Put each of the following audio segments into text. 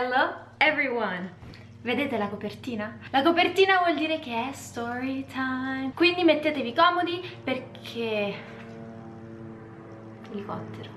Hello everyone! Vedete la copertina? La copertina vuol dire che è story time. Quindi mettetevi comodi perché... Elicottero.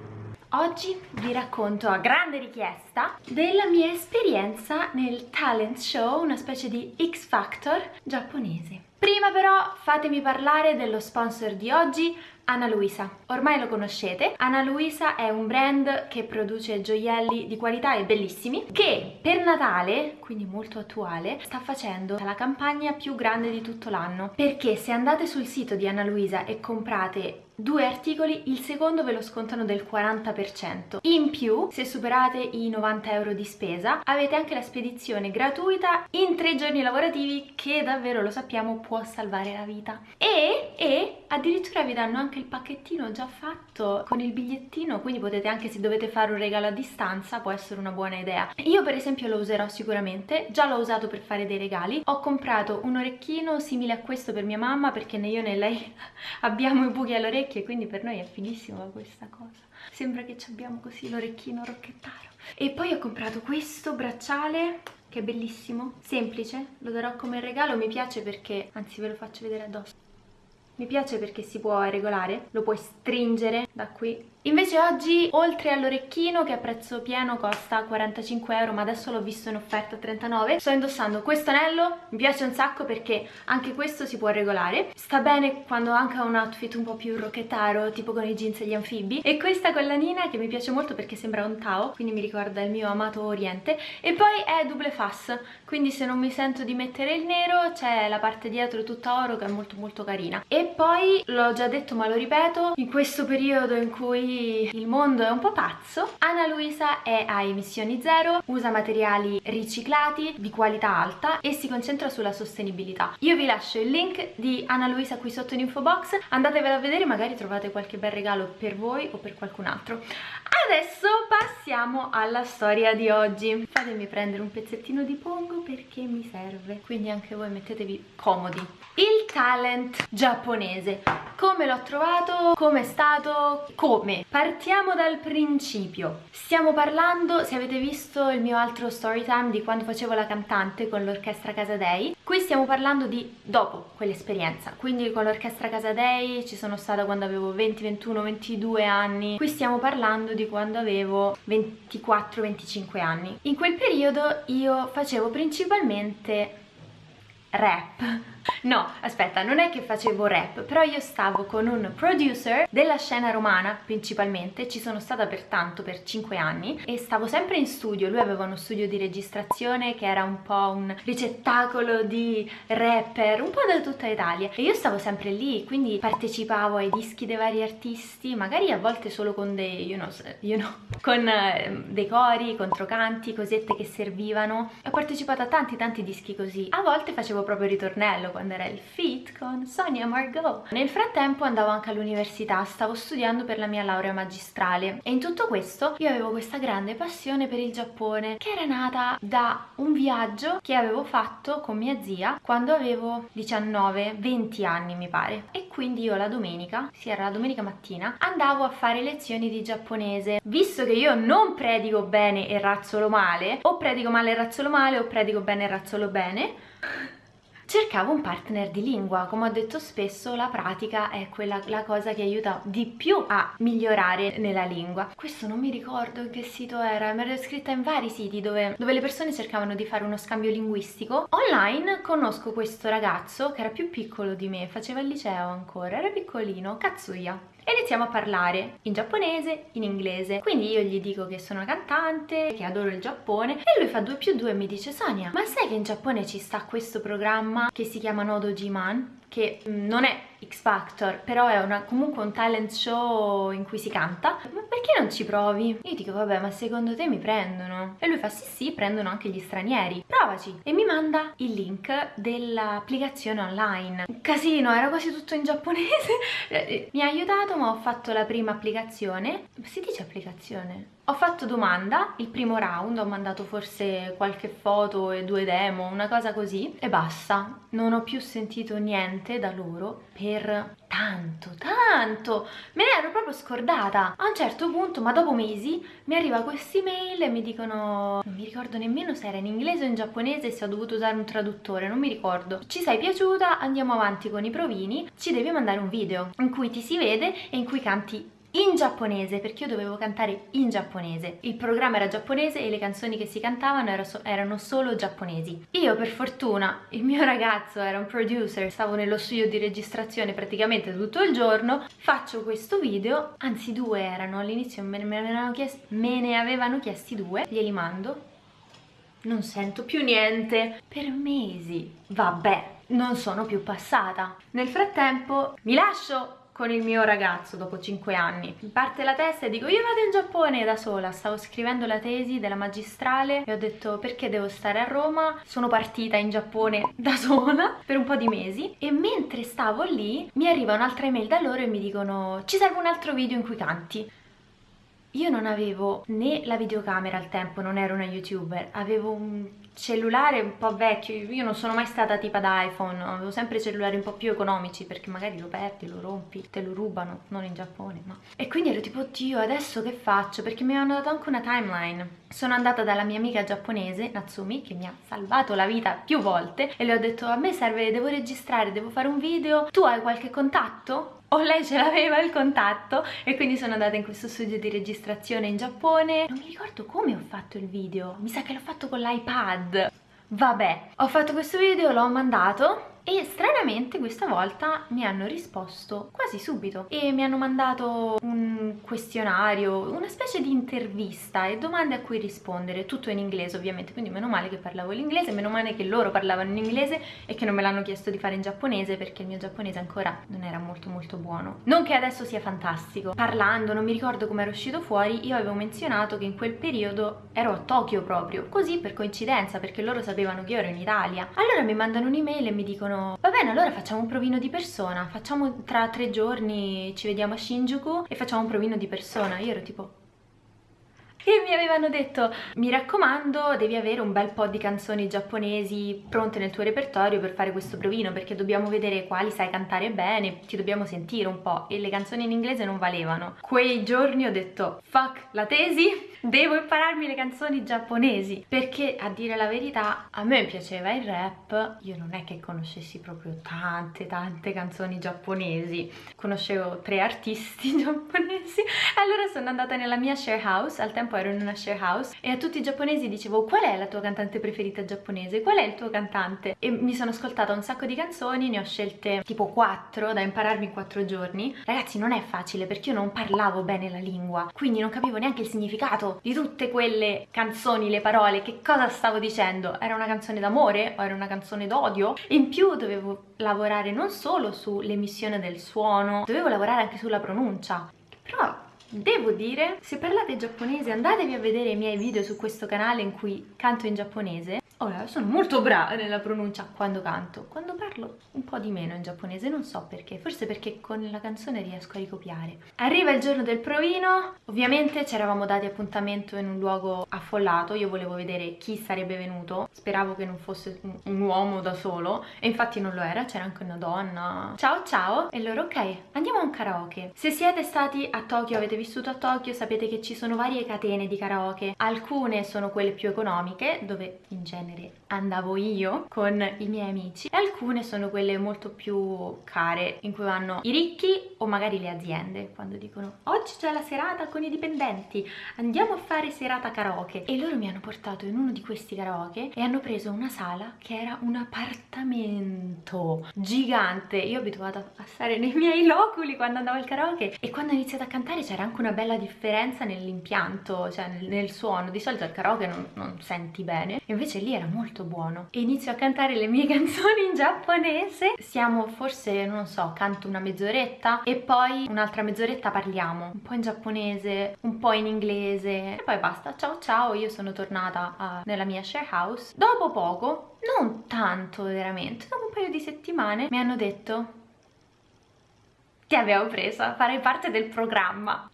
Oggi vi racconto a grande richiesta della mia esperienza nel talent show, una specie di X Factor giapponese. Prima però fatemi parlare dello sponsor di oggi, Ana Luisa. Ormai lo conoscete, Ana Luisa è un brand che produce gioielli di qualità e bellissimi che per Natale, quindi molto attuale, sta facendo la campagna più grande di tutto l'anno perché se andate sul sito di Ana Luisa e comprate due articoli, il secondo ve lo scontano del 40%. In più, se superate i 90 euro di spesa, avete anche la spedizione gratuita in tre giorni lavorativi che davvero lo sappiamo può salvare la vita. E, e addirittura vi danno anche il pacchettino già fatto con il bigliettino, quindi potete anche se dovete fare un regalo a distanza, può essere una buona idea. Io per esempio lo userò sicuramente, già l'ho usato per fare dei regali. Ho comprato un orecchino simile a questo per mia mamma perché né io né lei abbiamo i buchi all'orecchio orecchie quindi per noi è fighissima questa cosa. Sembra che abbiamo così l'orecchino rocchettaro. E poi ho comprato questo bracciale che è bellissimo, semplice, lo darò come regalo, mi piace perché, anzi ve lo faccio vedere addosso mi piace perché si può regolare, lo puoi stringere da qui. Invece oggi, oltre all'orecchino che a prezzo pieno costa 45 euro, ma adesso l'ho visto in offerta a 39, sto indossando questo anello, mi piace un sacco perché anche questo si può regolare, sta bene quando anche ha un outfit un po' più rocchettaro, tipo con i jeans e gli anfibi, e questa collanina che mi piace molto perché sembra un Tao, quindi mi ricorda il mio amato Oriente, e poi è double fass, quindi se non mi sento di mettere il nero c'è la parte dietro tutta oro che è molto molto carina. E poi, l'ho già detto ma lo ripeto, in questo periodo in cui il mondo è un po' pazzo, Ana Luisa è a emissioni zero, usa materiali riciclati di qualità alta e si concentra sulla sostenibilità. Io vi lascio il link di Ana Luisa qui sotto in info box, andatevelo a vedere, magari trovate qualche bel regalo per voi o per qualcun altro. Adesso passiamo alla storia di oggi. Fatemi prendere un pezzettino di pongo perché mi serve, quindi anche voi mettetevi comodi. Il talent giapponese. Come l'ho trovato? Come è stato? Come? Partiamo dal principio. Stiamo parlando, se avete visto il mio altro story time di quando facevo la cantante con l'orchestra Casa Dei, qui stiamo parlando di dopo quell'esperienza. Quindi con l'orchestra Casa Dei ci sono stata quando avevo 20, 21, 22 anni. Qui stiamo parlando di quando avevo 24-25 anni. In quel periodo io facevo principalmente rap No, aspetta, non è che facevo rap, però io stavo con un producer della scena romana principalmente, ci sono stata per tanto, per 5 anni, e stavo sempre in studio, lui aveva uno studio di registrazione che era un po' un ricettacolo di rapper, un po' da tutta Italia, e io stavo sempre lì, quindi partecipavo ai dischi dei vari artisti, magari a volte solo con dei, you know, you know con eh, dei cori, controcanti, cosette che servivano, ho partecipato a tanti tanti dischi così, a volte facevo proprio ritornello, quando era il fit con Sonia Margot. Nel frattempo andavo anche all'università, stavo studiando per la mia laurea magistrale e in tutto questo io avevo questa grande passione per il Giappone che era nata da un viaggio che avevo fatto con mia zia quando avevo 19-20 anni mi pare e quindi io la domenica, sì era la domenica mattina, andavo a fare lezioni di giapponese. Visto che io non predico bene e razzolo male, o predico male e razzolo male o predico bene e razzolo bene cercavo un partner di lingua, come ho detto spesso la pratica è quella la cosa che aiuta di più a migliorare nella lingua. Questo non mi ricordo che sito era, mi ero iscritta in vari siti dove, dove le persone cercavano di fare uno scambio linguistico. Online conosco questo ragazzo che era più piccolo di me, faceva il liceo ancora, era piccolino, Katsuya e iniziamo a parlare in giapponese, in inglese. Quindi io gli dico che sono cantante, che adoro il Giappone e lui fa 2 più 2 e mi dice Sonia, ma sai che in Giappone ci sta questo programma che si chiama Nodo Jiman? che mm, non è X Factor, però è una, comunque un talent show in cui si canta, ma perché non ci provi? Io dico, vabbè, ma secondo te mi prendono? E lui fa, sì sì, prendono anche gli stranieri, provaci! E mi manda il link dell'applicazione online. Casino, era quasi tutto in giapponese, mi ha aiutato, ma ho fatto la prima applicazione, si dice applicazione? Ho fatto domanda, il primo round, ho mandato forse qualche foto e due demo, una cosa così, e basta. Non ho più sentito niente da loro per tanto, tanto. Me ne ero proprio scordata. A un certo punto, ma dopo mesi, mi arriva questa email e mi dicono... Non mi ricordo nemmeno se era in inglese o in giapponese e se ho dovuto usare un traduttore, non mi ricordo. Ci sei piaciuta? Andiamo avanti con i provini. Ci devi mandare un video in cui ti si vede e in cui canti in giapponese perché io dovevo cantare in giapponese. Il programma era giapponese e le canzoni che si cantavano erano solo giapponesi. Io per fortuna il mio ragazzo era un producer stavo nello studio di registrazione praticamente tutto il giorno faccio questo video anzi due erano all'inizio me, me, ne avevano chiesti due glieli mando non sento più niente. Per mesi vabbè non sono più passata. Nel frattempo mi lascio con il mio ragazzo dopo 5 anni. Mi parte la testa e dico io vado in Giappone da sola, stavo scrivendo la tesi della magistrale e ho detto perché devo stare a Roma, sono partita in Giappone da sola per un po' di mesi e mentre stavo lì mi arriva un'altra email da loro e mi dicono ci serve un altro video in cui canti. Io non avevo né la videocamera al tempo, non ero una youtuber, avevo un cellulare un po' vecchio, io non sono mai stata tipo da iPhone, avevo sempre cellulari un po' più economici perché magari lo perdi, lo rompi, te lo rubano, non in Giappone, ma... E quindi ero tipo, oddio, adesso che faccio? Perché mi hanno dato anche una timeline. Sono andata dalla mia amica giapponese, Natsumi, che mi ha salvato la vita più volte e le ho detto, a me serve, devo registrare, devo fare un video, tu hai qualche contatto? O lei ce l'aveva il contatto e quindi sono andata in questo studio di registrazione in Giappone. Non mi ricordo come ho fatto il video mi sa che l'ho fatto con l'iPad. Vabbè ho fatto questo video l'ho mandato e stranamente questa volta mi hanno risposto quasi subito e mi hanno mandato un questionario, una specie di intervista e domande a cui rispondere, tutto in inglese ovviamente, quindi meno male che parlavo l'inglese, meno male che loro parlavano in inglese e che non me l'hanno chiesto di fare in giapponese perché il mio giapponese ancora non era molto molto buono. Non che adesso sia fantastico, parlando, non mi ricordo come era uscito fuori, io avevo menzionato che in quel periodo ero a Tokyo proprio, così per coincidenza perché loro sapevano che io ero in Italia. Allora mi mandano un'email e mi dicono dicono va bene allora facciamo un provino di persona facciamo tra tre giorni ci vediamo a Shinjuku e facciamo un provino di persona. Io ero tipo e mi avevano detto mi raccomando devi avere un bel po' di canzoni giapponesi pronte nel tuo repertorio per fare questo provino perché dobbiamo vedere quali sai cantare bene ti dobbiamo sentire un po' e le canzoni in inglese non valevano. Quei giorni ho detto fuck la tesi devo impararmi le canzoni giapponesi. Perché a dire la verità a me piaceva il rap io non è che conoscessi proprio tante tante canzoni giapponesi. Conoscevo tre artisti giapponesi. Allora sono andata nella mia share house al tempo ero in una share house e a tutti i giapponesi dicevo qual è la tua cantante preferita giapponese? Qual è il tuo cantante? E mi sono ascoltata un sacco di canzoni, ne ho scelte tipo 4 da impararmi in 4 giorni. Ragazzi non è facile perché io non parlavo bene la lingua, quindi non capivo neanche il significato di tutte quelle canzoni, le parole, che cosa stavo dicendo. Era una canzone d'amore o era una canzone d'odio? In più dovevo lavorare non solo sull'emissione del suono, dovevo lavorare anche sulla pronuncia. Però Devo dire, se parlate giapponese andatevi a vedere i miei video su questo canale in cui canto in giapponese Ora, sono molto brava nella pronuncia quando canto, quando parlo un po' di meno in giapponese, non so perché, forse perché con la canzone riesco a ricopiare. Arriva il giorno del provino, ovviamente ci eravamo dati appuntamento in un luogo affollato, io volevo vedere chi sarebbe venuto, speravo che non fosse un uomo da solo, e infatti non lo era, c'era anche una donna. Ciao ciao! E loro, ok, andiamo a un karaoke. Se siete stati a Tokyo, avete vissuto a Tokyo, sapete che ci sono varie catene di karaoke, alcune sono quelle più economiche, dove in genere genere andavo io con i miei amici. E alcune sono quelle molto più care in cui vanno i ricchi o magari le aziende quando dicono oggi c'è la serata con i dipendenti andiamo a fare serata karaoke. E loro mi hanno portato in uno di questi karaoke e hanno preso una sala che era un appartamento gigante. Io abituata a stare nei miei loculi quando andavo al karaoke e quando ho iniziato a cantare c'era anche una bella differenza nell'impianto cioè nel, nel, suono. Di solito al karaoke non, non senti bene. Invece lì era era molto buono. E inizio a cantare le mie canzoni in giapponese. Siamo forse non so canto una mezz'oretta e poi un'altra mezz'oretta parliamo. Un po' in giapponese un po' in inglese. E poi basta. Ciao ciao io sono tornata uh, nella mia share house. Dopo poco non tanto veramente dopo un paio di settimane mi hanno detto ti abbiamo presa, farai parte del programma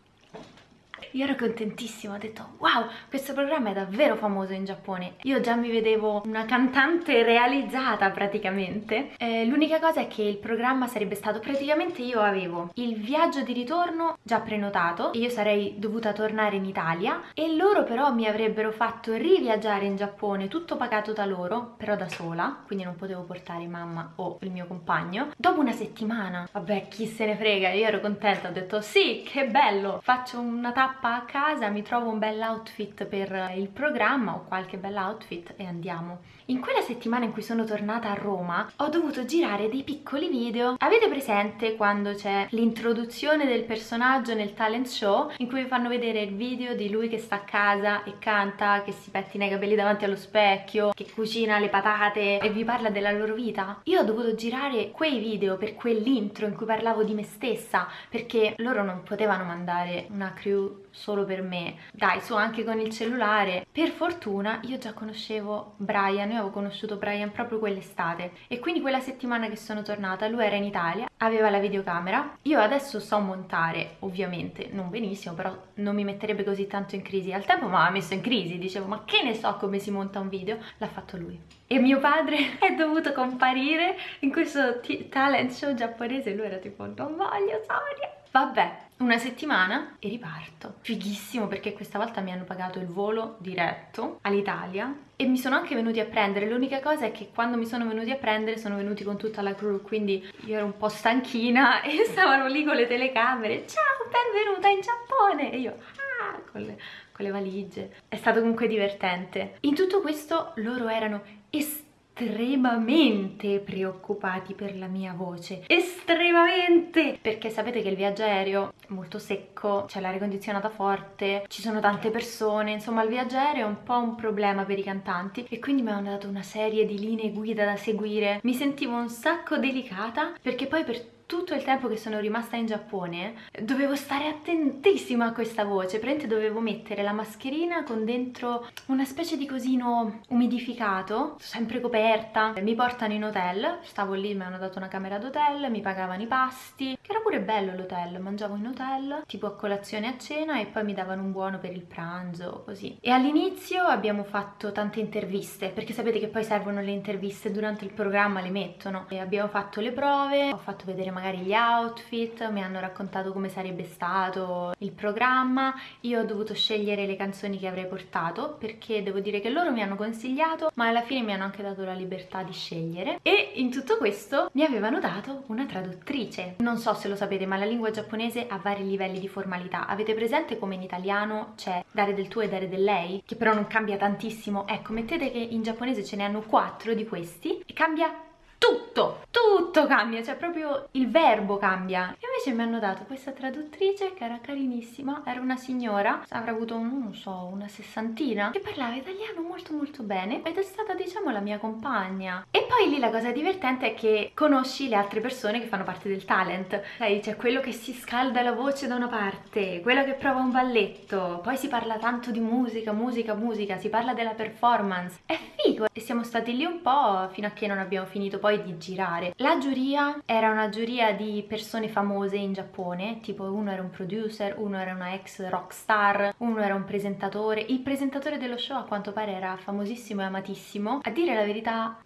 io ero contentissima, ho detto wow, questo programma è davvero famoso in Giappone. Io già mi vedevo una cantante realizzata praticamente. Eh, L'unica cosa è che il programma sarebbe stato praticamente io avevo il viaggio di ritorno già prenotato io sarei dovuta tornare in Italia e loro però mi avrebbero fatto riviaggiare in Giappone tutto pagato da loro, però da sola, quindi non potevo portare mamma o il mio compagno, dopo una settimana. Vabbè, chi se ne frega, io ero contenta, ho detto sì, che bello, faccio una tappa a casa, mi trovo un bel outfit per il programma o qualche bel outfit e andiamo. In quella settimana in cui sono tornata a Roma ho dovuto girare dei piccoli video. Avete presente quando c'è l'introduzione del personaggio nel talent show in cui vi fanno vedere il video di lui che sta a casa e canta, che si pettina i capelli davanti allo specchio, che cucina le patate e vi parla della loro vita? Io ho dovuto girare quei video per quell'intro in cui parlavo di me stessa perché loro non potevano mandare una crew solo per me. Dai, su anche con il cellulare. Per fortuna io già conoscevo Brian, io avevo conosciuto Brian proprio quell'estate e quindi quella settimana che sono tornata lui era in Italia, aveva la videocamera. Io adesso so montare, ovviamente, non benissimo, però non mi metterebbe così tanto in crisi. Al tempo mi aveva messo in crisi, dicevo ma che ne so come si monta un video? L'ha fatto lui. E mio padre è dovuto comparire in questo talent show giapponese, lui era tipo non voglio Sonia. Vabbè, una settimana e riparto. Fighissimo perché questa volta mi hanno pagato il volo diretto all'Italia e mi sono anche venuti a prendere. L'unica cosa è che quando mi sono venuti a prendere sono venuti con tutta la crew, quindi io ero un po' stanchina e stavano lì con le telecamere. Ciao, benvenuta in Giappone! E io, ah, con le, con le valigie. È stato comunque divertente. In tutto questo loro erano estremamente estremamente preoccupati per la mia voce. Estremamente! Perché sapete che il viaggio aereo è molto secco c'è l'aria condizionata forte ci sono tante persone insomma il viaggio aereo è un po' un problema per i cantanti e quindi mi hanno dato una serie di linee guida da seguire. Mi sentivo un sacco delicata perché poi per tutto il tempo che sono rimasta in Giappone dovevo stare attentissima a questa voce, praticamente dovevo mettere la mascherina con dentro una specie di cosino umidificato, sempre coperta, mi portano in hotel, stavo lì, mi hanno dato una camera d'hotel, mi pagavano i pasti, che era pure bello l'hotel, mangiavo in hotel, tipo a colazione e a cena e poi mi davano un buono per il pranzo, così. E all'inizio abbiamo fatto tante interviste, perché sapete che poi servono le interviste durante il programma, le mettono, e abbiamo fatto le prove, ho fatto vedere magari gli outfit, mi hanno raccontato come sarebbe stato il programma, io ho dovuto scegliere le canzoni che avrei portato perché devo dire che loro mi hanno consigliato ma alla fine mi hanno anche dato la libertà di scegliere. E in tutto questo mi avevano dato una traduttrice. Non so se lo sapete ma la lingua giapponese ha vari livelli di formalità, avete presente come in italiano c'è dare del tu e dare del lei? Che però non cambia tantissimo, ecco mettete che in giapponese ce ne hanno quattro di questi e cambia tutto, tutto cambia, cioè proprio il verbo cambia. E invece mi hanno dato questa traduttrice che era carinissima, era una signora, avrà avuto, non so, una sessantina, che parlava italiano molto molto bene ed è stata diciamo la mia compagna. E poi lì la cosa divertente è che conosci le altre persone che fanno parte del talent, sai, c'è quello che si scalda la voce da una parte, quello che prova un balletto, poi si parla tanto di musica, musica, musica, si parla della performance, è figo e siamo stati lì un po' fino a che non abbiamo finito poi di girare. La giuria era una giuria di persone famose in Giappone, tipo uno era un producer, uno era una ex rockstar, uno era un presentatore. Il presentatore dello show a quanto pare era famosissimo e amatissimo. A dire la verità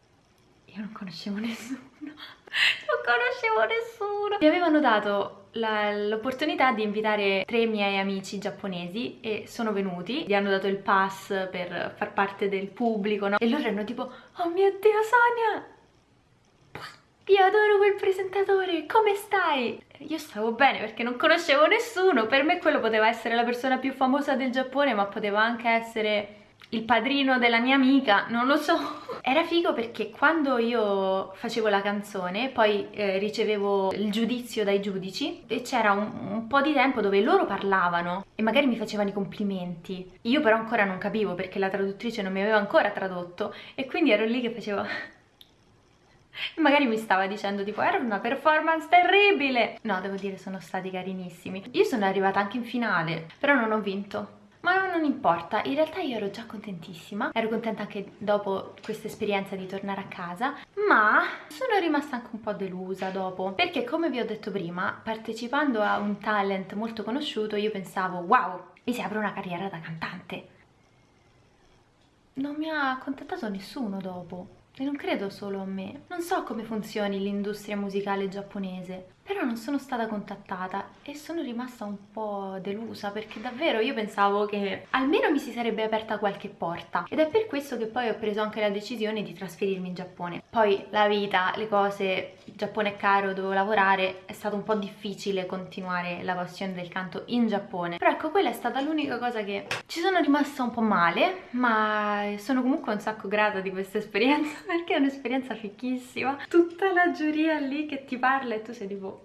io non conoscevo nessuno, non conoscevo nessuno. Mi avevano dato l'opportunità di invitare tre miei amici giapponesi e sono venuti, gli hanno dato il pass per far parte del pubblico, no? E loro erano tipo, oh mio Dio Sonia, io adoro quel presentatore, come stai? Io stavo bene perché non conoscevo nessuno, per me quello poteva essere la persona più famosa del Giappone ma poteva anche essere il padrino della mia amica, non lo so. Era figo perché quando io facevo la canzone poi eh, ricevevo il giudizio dai giudici e c'era un, un, po' di tempo dove loro parlavano e magari mi facevano i complimenti. Io però ancora non capivo perché la traduttrice non mi aveva ancora tradotto e quindi ero lì che facevo magari mi stava dicendo tipo era una performance terribile. No devo dire sono stati carinissimi. Io sono arrivata anche in finale però non ho vinto. Ma non importa, in realtà io ero già contentissima, ero contenta anche dopo questa esperienza di tornare a casa, ma sono rimasta anche un po' delusa dopo, perché come vi ho detto prima, partecipando a un talent molto conosciuto io pensavo wow, mi si apre una carriera da cantante. Non mi ha contattato nessuno dopo. E non credo solo a me. Non so come funzioni l'industria musicale giapponese, però non sono stata contattata e sono rimasta un po' delusa perché davvero io pensavo che almeno mi si sarebbe aperta qualche porta ed è per questo che poi ho preso anche la decisione di trasferirmi in Giappone. Poi la vita, le cose, Giappone è caro, devo lavorare, è stato un po' difficile continuare la passione del canto in Giappone. Però ecco, quella è stata l'unica cosa che ci sono rimasta un po' male, ma sono comunque un sacco grata di questa esperienza perché è un'esperienza fichissima. Tutta la giuria lì che ti parla e tu sei tipo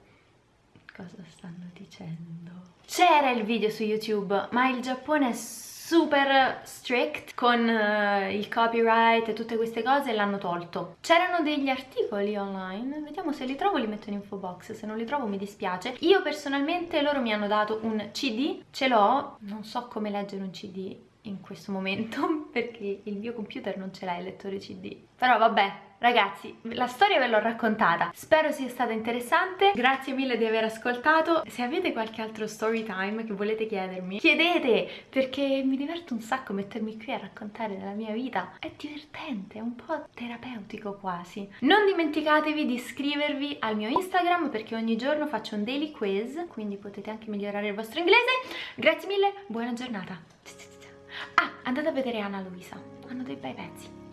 cosa stanno dicendo? C'era il video su YouTube, ma il Giappone è super strict con uh, il copyright e tutte queste cose l'hanno tolto. C'erano degli articoli online, vediamo se li trovo li metto in info box, se non li trovo mi dispiace. Io personalmente loro mi hanno dato un CD, ce l'ho, non so come leggere un CD in questo momento perché il mio computer non ce l'ha il lettore CD. Però vabbè, Ragazzi, la storia ve l'ho raccontata, spero sia stata interessante, grazie mille di aver ascoltato, se avete qualche altro story time che volete chiedermi, chiedete, perché mi diverto un sacco mettermi qui a raccontare della mia vita, è divertente, è un po' terapeutico quasi. Non dimenticatevi di iscrivervi al mio Instagram perché ogni giorno faccio un daily quiz, quindi potete anche migliorare il vostro inglese, grazie mille, buona giornata! Ah, andate a vedere Anna Luisa, hanno dei bei pezzi.